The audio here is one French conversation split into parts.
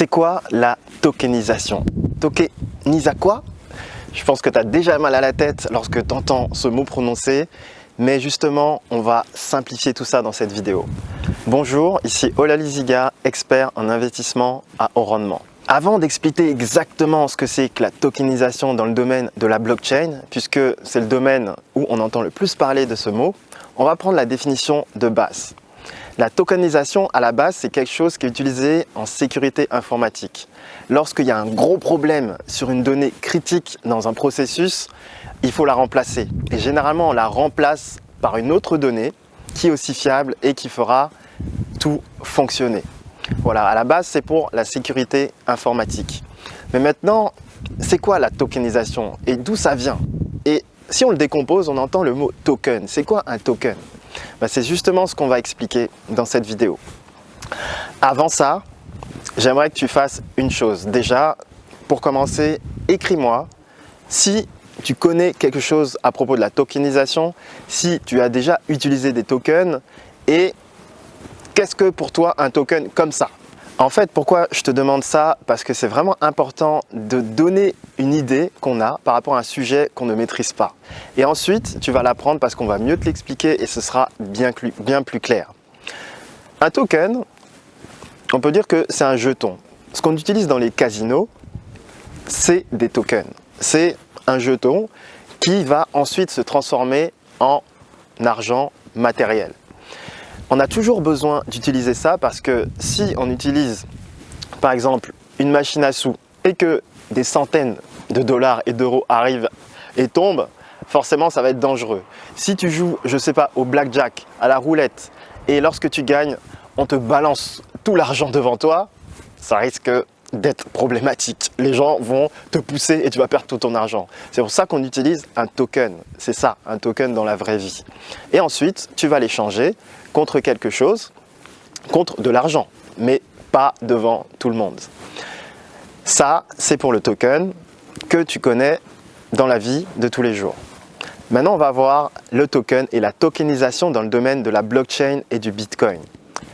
C'est quoi la tokenisation? Tokenisa quoi? Je pense que tu as déjà mal à la tête lorsque tu entends ce mot prononcé, mais justement, on va simplifier tout ça dans cette vidéo. Bonjour, ici Olali Ziga, expert en investissement à haut rendement. Avant d'expliquer exactement ce que c'est que la tokenisation dans le domaine de la blockchain, puisque c'est le domaine où on entend le plus parler de ce mot, on va prendre la définition de base. La tokenisation, à la base, c'est quelque chose qui est utilisé en sécurité informatique. Lorsqu'il y a un gros problème sur une donnée critique dans un processus, il faut la remplacer. Et généralement, on la remplace par une autre donnée qui est aussi fiable et qui fera tout fonctionner. Voilà, à la base, c'est pour la sécurité informatique. Mais maintenant, c'est quoi la tokenisation? Et d'où ça vient? Et si on le décompose, on entend le mot token. C'est quoi un token? Bah, c'est justement ce qu'on va expliquer dans cette vidéo. Avant ça, j'aimerais que tu fasses une chose. Déjà, pour commencer, écris-moi si tu connais quelque chose à propos de la tokenisation, si tu as déjà utilisé des tokens et qu'est-ce que pour toi un token comme ça? En fait, pourquoi je te demande ça? Parce que c'est vraiment important de donner une idée qu'on a par rapport à un sujet qu'on ne maîtrise pas. Et ensuite, tu vas l'apprendre parce qu'on va mieux te l'expliquer et ce sera bien, bien plus clair. Un token, on peut dire que c'est un jeton. Ce qu'on utilise dans les casinos, c'est des tokens. C'est un jeton qui va ensuite se transformer en argent matériel. On a toujours besoin d'utiliser ça parce que si on utilise par exemple une machine à sous et que des centaines de dollars et d'euros arrivent et tombent, forcément ça va être dangereux. Si tu joues, je sais pas, au blackjack, à la roulette et lorsque tu gagnes, on te balance tout l'argent devant toi, ça risque d'être problématique. Les gens vont te pousser et tu vas perdre tout ton argent. C'est pour ça qu'on utilise un token. C'est ça, un token dans la vraie vie. Et ensuite, tu vas l'échanger contre quelque chose, contre de l'argent, mais pas devant tout le monde. Ça, c'est pour le token que tu connais dans la vie de tous les jours. Maintenant, on va voir le token et la tokenisation dans le domaine de la blockchain et du Bitcoin.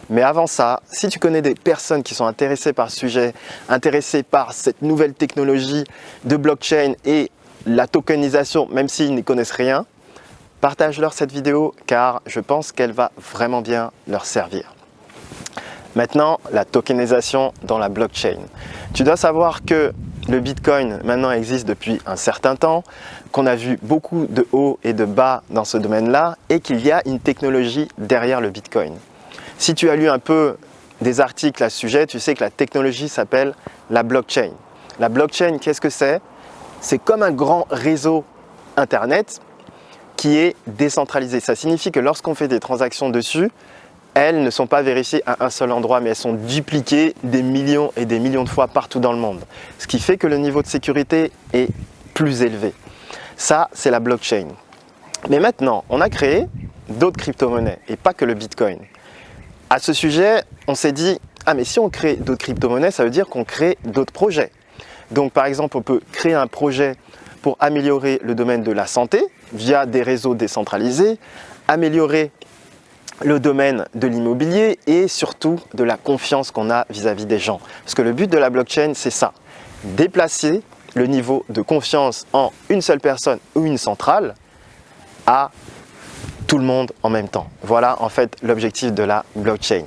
Mais avant ça, si tu connais des personnes qui sont intéressées par ce sujet, intéressées par cette nouvelle technologie de blockchain et la tokenisation, même s'ils n'y connaissent rien, partage-leur cette vidéo car je pense qu'elle va vraiment bien leur servir. Maintenant, la tokenisation dans la blockchain. Tu dois savoir que le Bitcoin maintenant existe depuis un certain temps, qu'on a vu beaucoup de hauts et de bas dans ce domaine-là et qu'il y a une technologie derrière le Bitcoin. Si tu as lu un peu des articles à ce sujet, tu sais que la technologie s'appelle la blockchain. La blockchain, qu'est-ce que c'est? C'est comme un grand réseau Internet qui est décentralisé. Ça signifie que lorsqu'on fait des transactions dessus, elles ne sont pas vérifiées à un seul endroit, mais elles sont dupliquées des millions et des millions de fois partout dans le monde. Ce qui fait que le niveau de sécurité est plus élevé. Ça, c'est la blockchain. Mais maintenant, on a créé d'autres crypto-monnaies et pas que le Bitcoin. À ce sujet, on s'est dit, ah mais si on crée d'autres crypto-monnaies, ça veut dire qu'on crée d'autres projets. Donc par exemple, on peut créer un projet pour améliorer le domaine de la santé via des réseaux décentralisés, améliorer le domaine de l'immobilier et surtout de la confiance qu'on a vis-à-vis des gens. Parce que le but de la blockchain, c'est ça, déplacer le niveau de confiance en une seule personne ou une centrale à tout le monde en même temps. Voilà en fait l'objectif de la blockchain.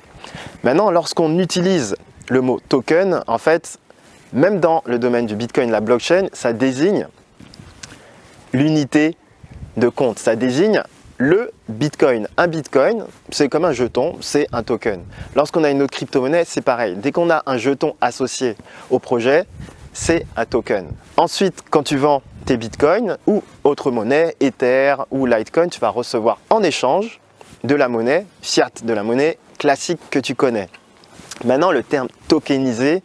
Maintenant, lorsqu'on utilise le mot token, en fait, même dans le domaine du Bitcoin, la blockchain, ça désigne l'unité de compte. Ça désigne le Bitcoin. Un Bitcoin, c'est comme un jeton, c'est un token. Lorsqu'on a une autre crypto-monnaie, c'est pareil. Dès qu'on a un jeton associé au projet, c'est un token. Ensuite, quand tu vends tes bitcoins ou autre monnaie, Ether ou Litecoin, tu vas recevoir en échange de la monnaie, fiat, de la monnaie classique que tu connais. Maintenant, le terme tokenisé,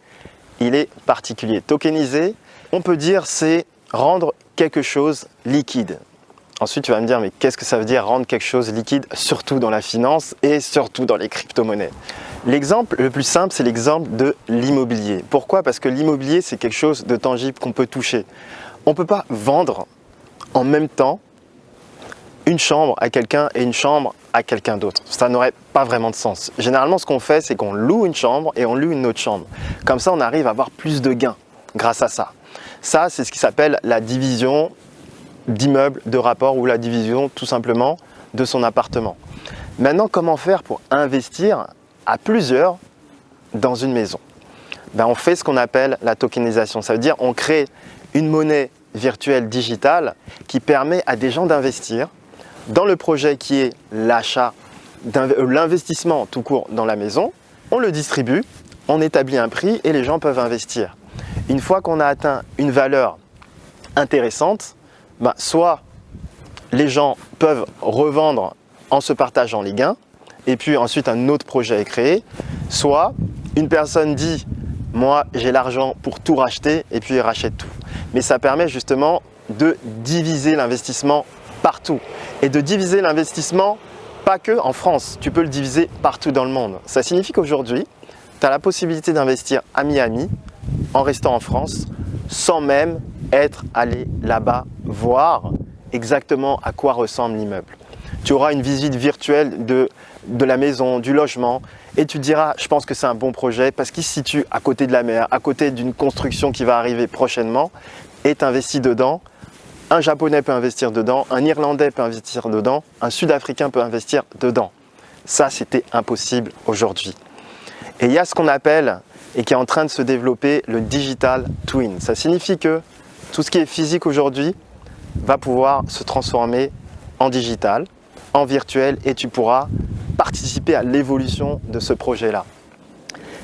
il est particulier. Tokenisé, on peut dire c'est rendre quelque chose liquide. Ensuite, tu vas me dire, mais qu'est-ce que ça veut dire rendre quelque chose liquide, surtout dans la finance et surtout dans les crypto-monnaies? L'exemple le plus simple, c'est l'exemple de l'immobilier. Pourquoi? Parce que l'immobilier, c'est quelque chose de tangible qu'on peut toucher. On ne peut pas vendre en même temps une chambre à quelqu'un et une chambre à quelqu'un d'autre. Ça n'aurait pas vraiment de sens. Généralement, ce qu'on fait, c'est qu'on loue une chambre et on loue une autre chambre. Comme ça, on arrive à avoir plus de gains grâce à ça. Ça, c'est ce qui s'appelle la division d'immeuble de rapport ou la division tout simplement de son appartement. Maintenant, comment faire pour investir à plusieurs dans une maison? Ben, On fait ce qu'on appelle la tokenisation. Ça veut dire on crée une monnaie virtuelle digitale qui permet à des gens d'investir dans le projet qui est l'achat, euh, l'investissement tout court dans la maison. On le distribue, on établit un prix et les gens peuvent investir. Une fois qu'on a atteint une valeur intéressante, ben, soit les gens peuvent revendre en se partageant les gains, et puis ensuite un autre projet est créé, soit une personne dit « moi j'ai l'argent pour tout racheter » et puis rachète tout. Mais ça permet justement de diviser l'investissement partout et de diviser l'investissement pas que en France, tu peux le diviser partout dans le monde. Ça signifie qu'aujourd'hui, tu as la possibilité d'investir à Miami en restant en France sans même être allé là-bas voir exactement à quoi ressemble l'immeuble. Tu auras une visite virtuelle de, de la maison, du logement et tu diras je pense que c'est un bon projet parce qu'il se situe à côté de la mer, à côté d'une construction qui va arriver prochainement et tu investis dedans. Un japonais peut investir dedans, un irlandais peut investir dedans, un sud-africain peut investir dedans. Ça, c'était impossible aujourd'hui. Et il y a ce qu'on appelle et qui est en train de se développer le digital twin. Ça signifie que tout ce qui est physique aujourd'hui va pouvoir se transformer en digital, en virtuel et tu pourras participer à l'évolution de ce projet-là.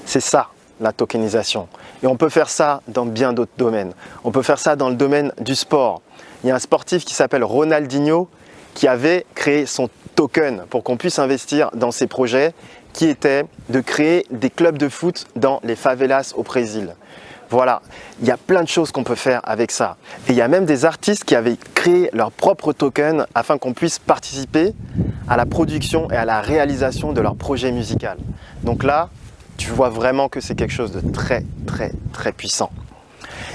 C'est ça la tokenisation. Et on peut faire ça dans bien d'autres domaines. On peut faire ça dans le domaine du sport. Il y a un sportif qui s'appelle Ronaldinho qui avait créé son token pour qu'on puisse investir dans ses projets qui était de créer des clubs de foot dans les favelas au Brésil. Voilà, il y a plein de choses qu'on peut faire avec ça. Et il y a même des artistes qui avaient créé leur propre token afin qu'on puisse participer à la production et à la réalisation de leur projet musical. Donc là, tu vois vraiment que c'est quelque chose de très, très, très puissant.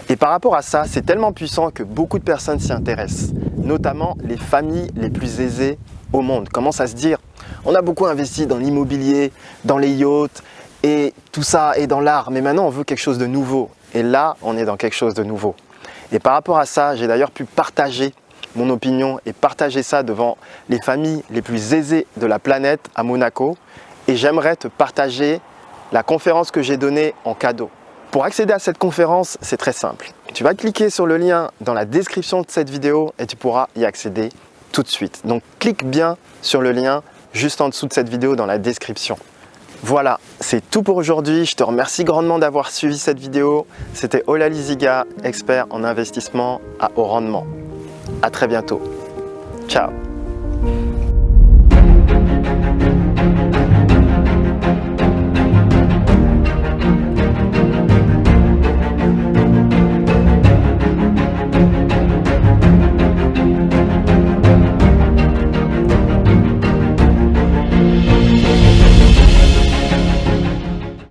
Et par rapport à ça, c'est tellement puissant que beaucoup de personnes s'y intéressent, notamment les familles les plus aisées au monde. Commencent à se dire, on a beaucoup investi dans l'immobilier, dans les yachts, et tout ça, et dans l'art, mais maintenant on veut quelque chose de nouveau. Et là, on est dans quelque chose de nouveau. Et par rapport à ça, j'ai d'ailleurs pu partager mon opinion et partager ça devant les familles les plus aisées de la planète à Monaco. Et j'aimerais te partager la conférence que j'ai donnée en cadeau. Pour accéder à cette conférence, c'est très simple. Tu vas cliquer sur le lien dans la description de cette vidéo et tu pourras y accéder tout de suite. Donc clique bien sur le lien juste en dessous de cette vidéo dans la description. Voilà, c'est tout pour aujourd'hui. Je te remercie grandement d'avoir suivi cette vidéo. C'était Ola Liziga, expert en investissement à haut rendement. À très bientôt. Ciao